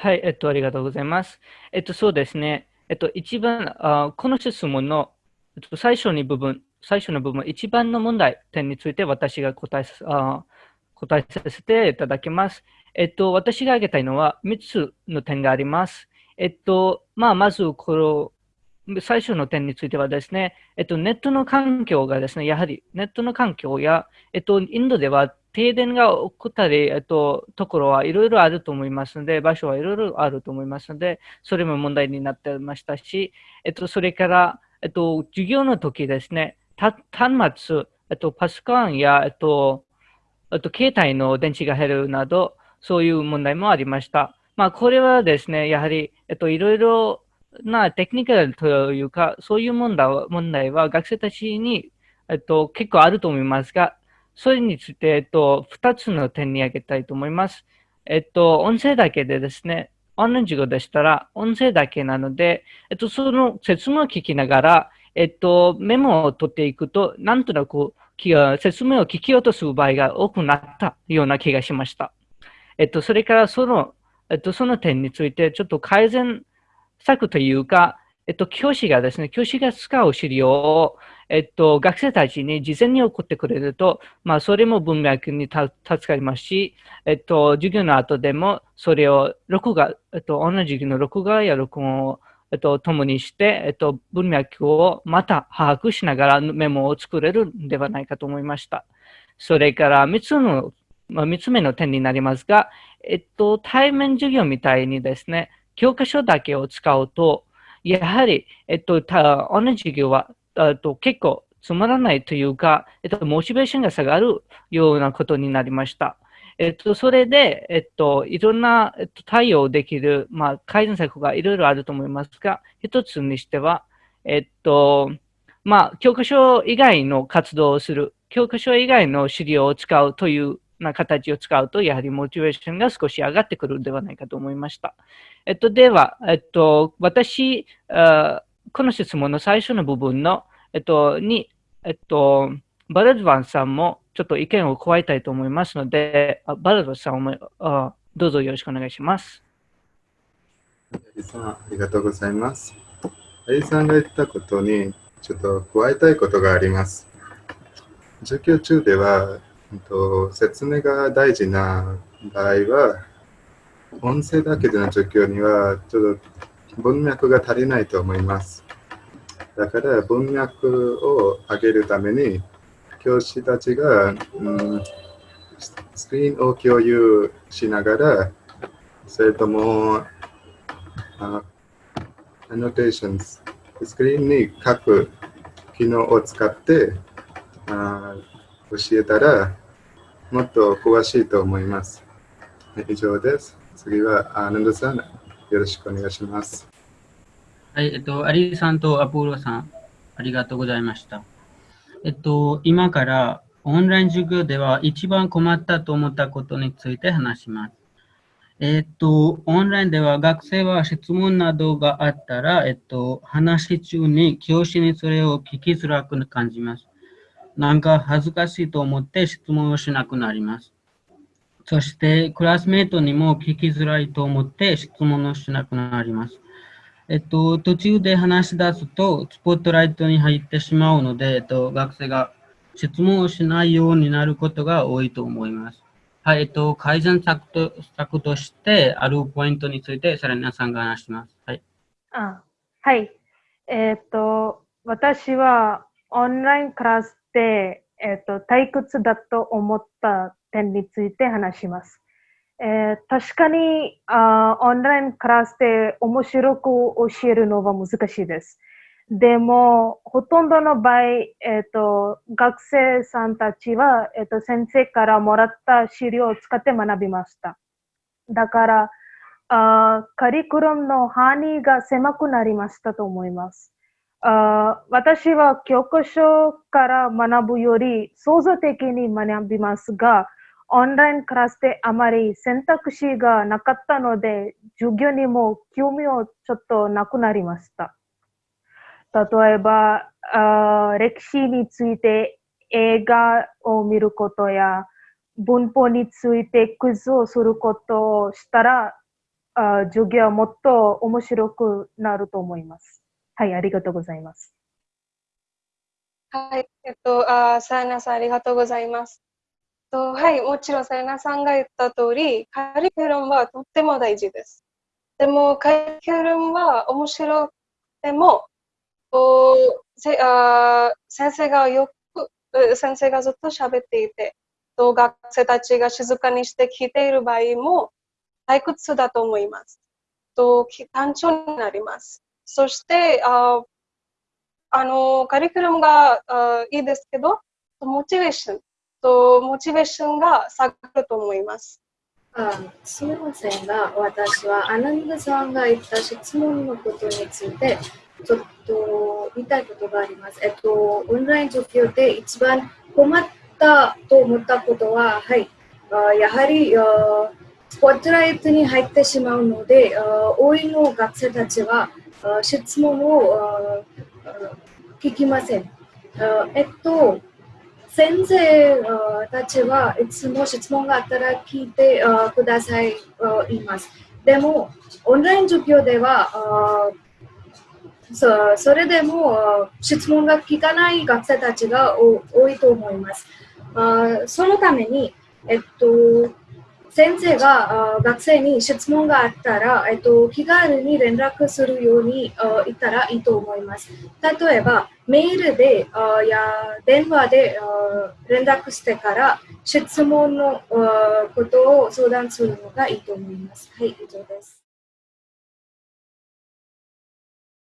はい、えっと、ありがとうございます。えっと、そうですね。えっと、一番、あこの質問の、えっと、最初に部分、最初の部分、一番の問題点について私が答えあ答えさせていただきます。えっと、私が挙げたいのは3つの点があります。えっと、まあ、まず、この、最初の点についてはですね、えっと、ネットの環境がですね、やはりネットの環境や、えっと、インドでは停電が起こったり、えっと、ところはいろいろあると思いますので、場所はいろいろあると思いますので、それも問題になってましたし、えっと、それから、えっと、授業の時ですね、端末、えっと、パソコンや、えっと、えっと、携帯の電池が減るなど、そういう問題もありました。まあ、これはですね、やはり、えっと、いろいろなテクニカルというか、そういう問題は問題は学生たちに、えっと、結構あると思いますが、それについて、えっと、二つの点に挙げたいと思います。えっと、音声だけでですね、オンライン授業でしたら、音声だけなので、えっと、その説明を聞きながら、えっと、メモを取っていくと、なんとなく説明を聞き落とす場合が多くなったような気がしました。えっと、それからその、えっと、その点について、ちょっと改善策というか、えっと、教師がですね、教師が使う資料を、えっと、学生たちに事前に送ってくれると、まあ、それも文脈に助かりますし、えっと、授業の後でも、それを録画、えっと、同じ授業の録画や録音を、えっと、共にして、えっと、文脈をまた把握しながらメモを作れるんではないかと思いました。それから、三つの、まあ、三つ目の点になりますが、えっと、対面授業みたいにですね、教科書だけを使うと、やはり、えっと、同じ授業はと結構つまらないというか、えっと、モチベーションが下がるようなことになりました。えっと、それで、えっと、いろんな、えっと、対応できる、まあ、改善策がいろいろあると思いますが、一つにしては、えっと、まあ、教科書以外の活動をする、教科書以外の資料を使うというな形を使うと、やはりモチベーションが少し上がってくるのではないかと思いました。えっと、では、えっと、私、あこの質問の最初の部分の、えっと、に、えっと、バラドワンさんもちょっと意見を加えたいと思いますので、バラドワンさんもあどうぞよろしくお願いします。さん、ありがとうございます。アリさんが言ったことに、ちょっと加えたいことがあります。授業中では、えっと説明が大事な場合は、音声だけでの授業には、ちょっと文脈が足りないと思います。だから文脈を上げるために、教師たちが、うん、スクリーンを共有しながら、それとも、アノテーションス、スクリーンに書く機能を使ってあ教えたら、もっと詳しいと思います。以上です。次は、アナンドさん、よろしくお願いします。はい、えっと、アリさんとアポロさん、ありがとうございました。えっと、今からオンライン授業では一番困ったと思ったことについて話します。えっと、オンラインでは学生は質問などがあったら、えっと、話中に教師にそれを聞きづらく感じます。なんか恥ずかしいと思って質問をしなくなります。そして、クラスメートにも聞きづらいと思って質問をしなくなります。えっと、途中で話し出すと、スポットライトに入ってしまうので、えっと、学生が質問をしないようになることが多いと思います。はい、えっと、改善策と策としてあるポイントについて、さらに皆さんが話します。はい。あはい。えー、っと、私はオンラインクラスで、えー、っと退屈だと思った点について話します。えー、確かにあオンラインクラスで面白く教えるのは難しいです。でも、ほとんどの場合、えーと、学生さんたちは、えーと、先生からもらった資料を使って学びました。だから、あカリクラムの範囲が狭くなりましたと思います。あ私は教科書から学ぶより創造的に学びますが、オンラインクラスであまり選択肢がなかったので、授業にも興味をちょっとなくなりました。例えば、あ歴史について映画を見ることや、文法についてクイズをすることをしたら、あ授業はもっと面白くなると思います。はい、ありがとうございます。はい、えっと、あさやなさんありがとうございます。とはい、もちろんさやなさんが言った通り、カリキュラムはとっても大事です。でも、カリキュラムは面白くても、とせあ先生がよく、先生がずっと喋っていて、と学生たちが静かにして聞いている場合も退屈だと思います。とき単調になります。そして、ああの、カリキュラムがあいいですけど、モチベーションと、モチベーションが下がると思います。あすみませんが、私はアナンダさんが言った質問のことについて、ちょっと言いたいことがあります。えっと、オンライン授業で一番困ったと思ったことは、はい、あやはりスポットライトに入ってしまうので、多いの学生たちは質問を聞きません。えっと、先生たちはいつも質問があったら聞いてくださいいます。でも、オンライン授業ではそそれでも質問が聞かない学生たちが多いと思います。そのために、えっと、先生が学生に質問があったら、えっと、気軽に連絡するようにあ言ったらいいと思います。例えば、メールでや電話で連絡してから質問のことを相談するのがいいと思います。はい、以上です。